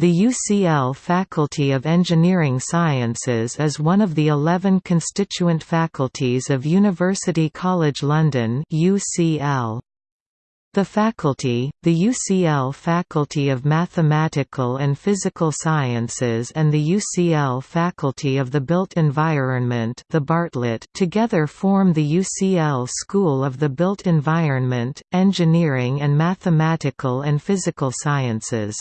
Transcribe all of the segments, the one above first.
The UCL Faculty of Engineering Sciences is one of the 11 constituent faculties of University College London UCL. The faculty, the UCL Faculty of Mathematical and Physical Sciences and the UCL Faculty of the Built Environment the Bartlett together form the UCL School of the Built Environment, Engineering and Mathematical and Physical Sciences.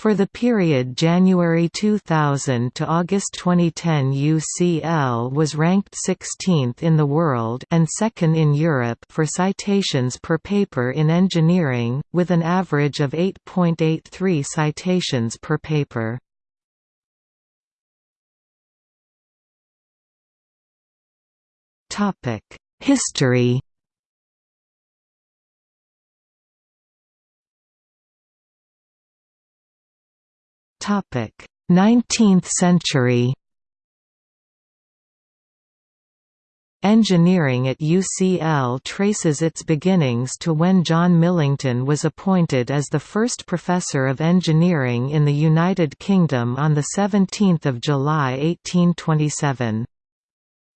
For the period January 2000 to August 2010 UCL was ranked 16th in the world and second in Europe for citations per paper in engineering, with an average of 8.83 citations per paper. History Topic: 19th century. Engineering at UCL traces its beginnings to when John Millington was appointed as the first professor of engineering in the United Kingdom on 17 July 1827.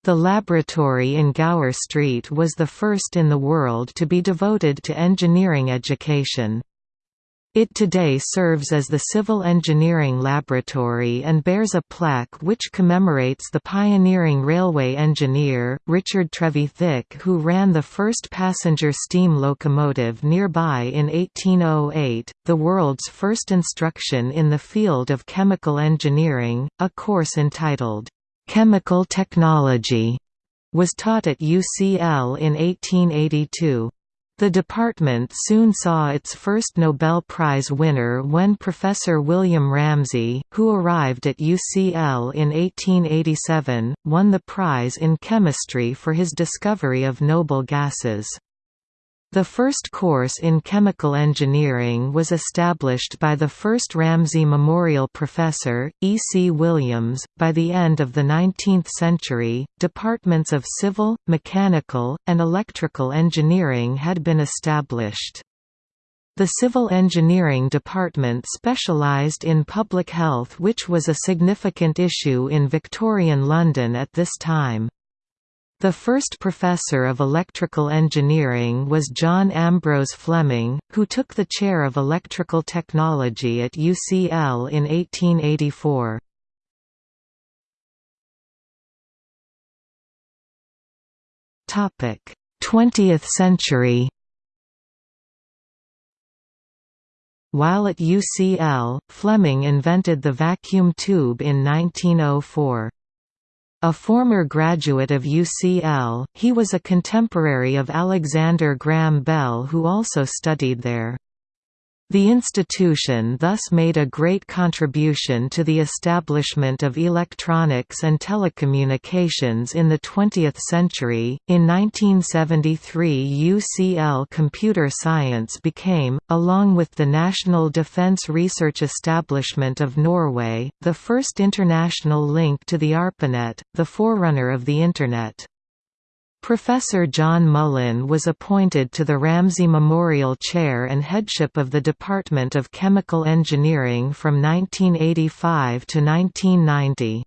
The laboratory in Gower Street was the first in the world to be devoted to engineering education. It today serves as the Civil Engineering Laboratory and bears a plaque which commemorates the pioneering railway engineer, Richard Trevithick who ran the first passenger steam locomotive nearby in 1808, the world's first instruction in the field of chemical engineering, a course entitled, "'Chemical Technology' was taught at UCL in 1882. The department soon saw its first Nobel Prize winner when Professor William Ramsay, who arrived at UCL in 1887, won the prize in chemistry for his discovery of noble gases. The first course in chemical engineering was established by the first Ramsay Memorial Professor, E. C. Williams. By the end of the 19th century, departments of civil, mechanical, and electrical engineering had been established. The Civil Engineering Department specialised in public health which was a significant issue in Victorian London at this time. The first professor of electrical engineering was John Ambrose Fleming, who took the chair of electrical technology at UCL in 1884. Topic: 20th century. While at UCL, Fleming invented the vacuum tube in 1904. A former graduate of UCL, he was a contemporary of Alexander Graham Bell who also studied there. The institution thus made a great contribution to the establishment of electronics and telecommunications in the 20th century. In 1973, UCL Computer Science became, along with the National Defence Research Establishment of Norway, the first international link to the ARPANET, the forerunner of the Internet. Professor John Mullin was appointed to the Ramsay Memorial Chair and headship of the Department of Chemical Engineering from 1985 to 1990.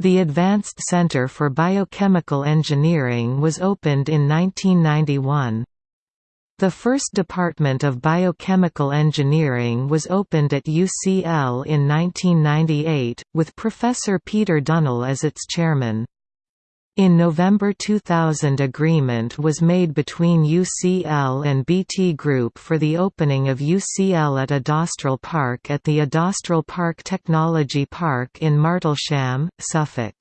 The Advanced Center for Biochemical Engineering was opened in 1991. The first Department of Biochemical Engineering was opened at UCL in 1998, with Professor Peter Dunnill as its chairman. In November 2000 agreement was made between UCL and BT Group for the opening of UCL at Adastral Park at the Adastral Park Technology Park in Martlesham, Suffolk.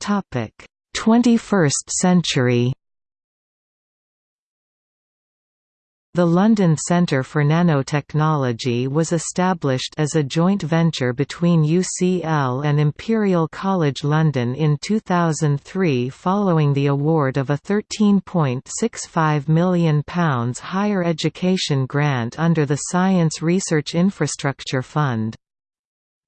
Topic: 21st century The London Centre for Nanotechnology was established as a joint venture between UCL and Imperial College London in 2003 following the award of a £13.65 million higher education grant under the Science Research Infrastructure Fund.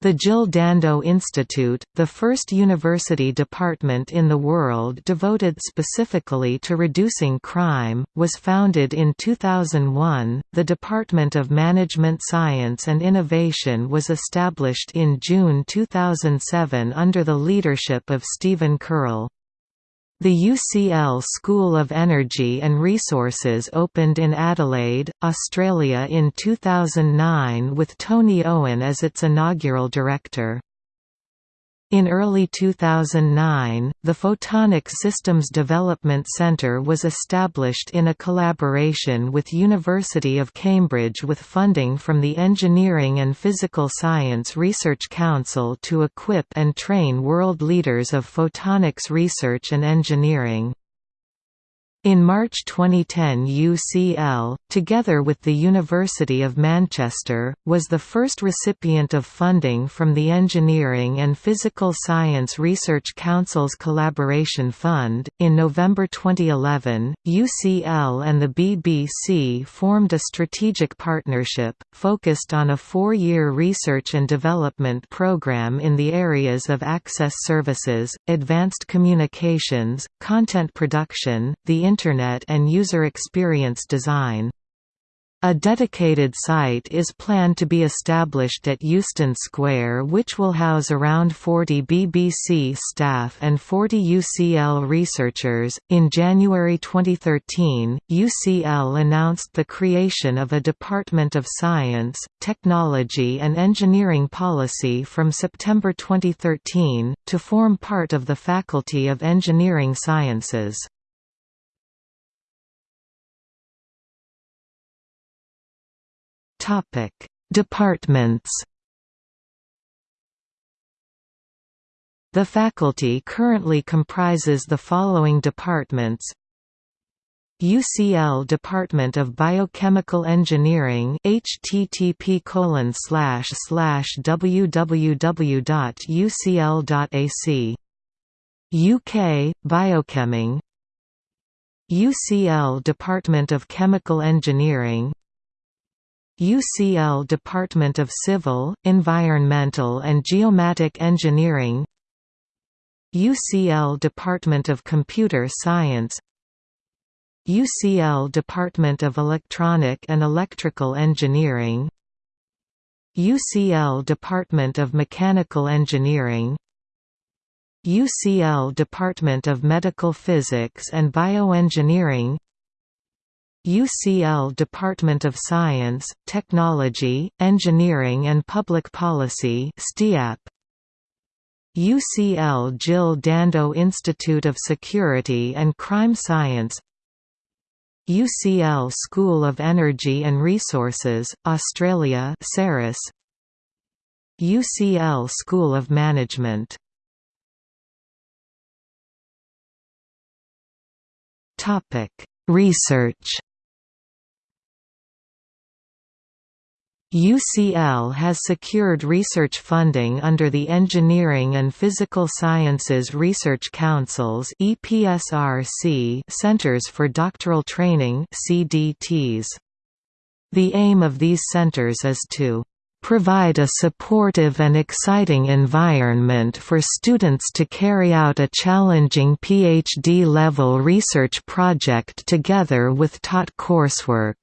The Jill Dando Institute, the first university department in the world devoted specifically to reducing crime, was founded in 2001. The Department of Management Science and Innovation was established in June 2007 under the leadership of Stephen Curl. The UCL School of Energy and Resources opened in Adelaide, Australia in 2009 with Tony Owen as its inaugural director. In early 2009, the Photonic Systems Development Centre was established in a collaboration with University of Cambridge with funding from the Engineering and Physical Science Research Council to equip and train world leaders of photonics research and engineering. In March 2010 UCL, together with the University of Manchester, was the first recipient of funding from the Engineering and Physical Science Research Council's Collaboration Fund. In November 2011, UCL and the BBC formed a strategic partnership, focused on a four-year research and development programme in the areas of access services, advanced communications, content production, the Internet and user experience design. A dedicated site is planned to be established at Euston Square which will house around 40 BBC staff and 40 UCL researchers. In January 2013, UCL announced the creation of a Department of Science, Technology and Engineering Policy from September 2013, to form part of the Faculty of Engineering Sciences. Topic: Departments. The faculty currently comprises the following departments. UCL Department of Biochemical Engineering http www.ucl.ac UK Biocheming. UCL Department of Chemical Engineering UCL Department of Civil, Environmental and Geomatic Engineering UCL Department of Computer Science UCL Department of Electronic and Electrical Engineering UCL Department of Mechanical Engineering UCL Department of Medical Physics and Bioengineering UCL Department of Science, Technology, Engineering and Public Policy UCL Jill Dando Institute of Security and Crime Science. UCL School of Energy and Resources, Australia CERES UCL School of Management. Research UCL has secured research funding under the Engineering and Physical Sciences Research Council's EPSRC Centers for Doctoral Training CDTs. The aim of these centers is to provide a supportive and exciting environment for students to carry out a challenging PhD-level research project together with taught coursework.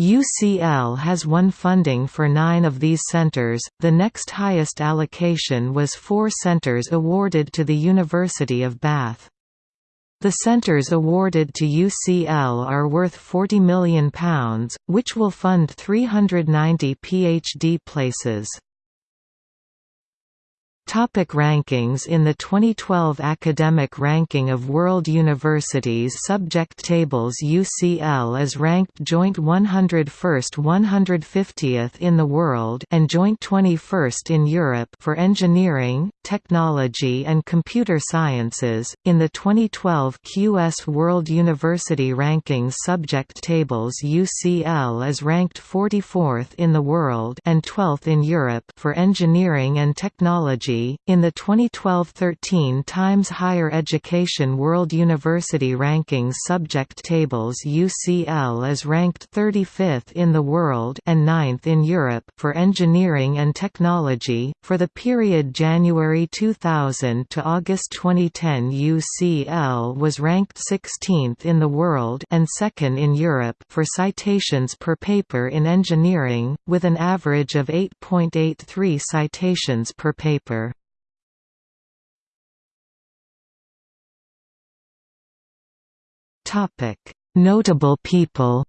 UCL has won funding for nine of these centers, the next highest allocation was four centers awarded to the University of Bath. The centres awarded to UCL are worth £40 million, which will fund 390 PhD places. Topic rankings In the 2012 Academic Ranking of World Universities Subject Tables UCL is ranked joint 101st 150th in the world and joint 21st in Europe for engineering, technology and computer sciences. In the 2012 QS World University Rankings Subject Tables UCL is ranked 44th in the world and 12th in Europe for engineering and technology In the 2012-13 Times Higher Education World University Rankings subject tables UCL is ranked 35th in the world and 9th in Europe for engineering and technology. For the period January 2000 to August 2010, UCL was ranked 16th in the world and 2nd in Europe for citations per paper in engineering, with an average of 8.83 citations per paper. Notable people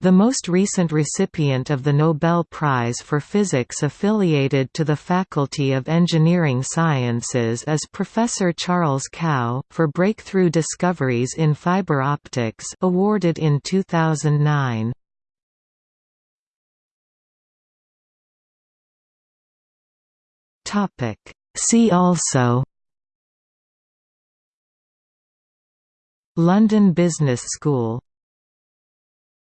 The most recent recipient of the Nobel Prize for Physics affiliated to the Faculty of Engineering Sciences is Professor Charles Kao, for breakthrough discoveries in fiber optics awarded in 2009. See also London Business School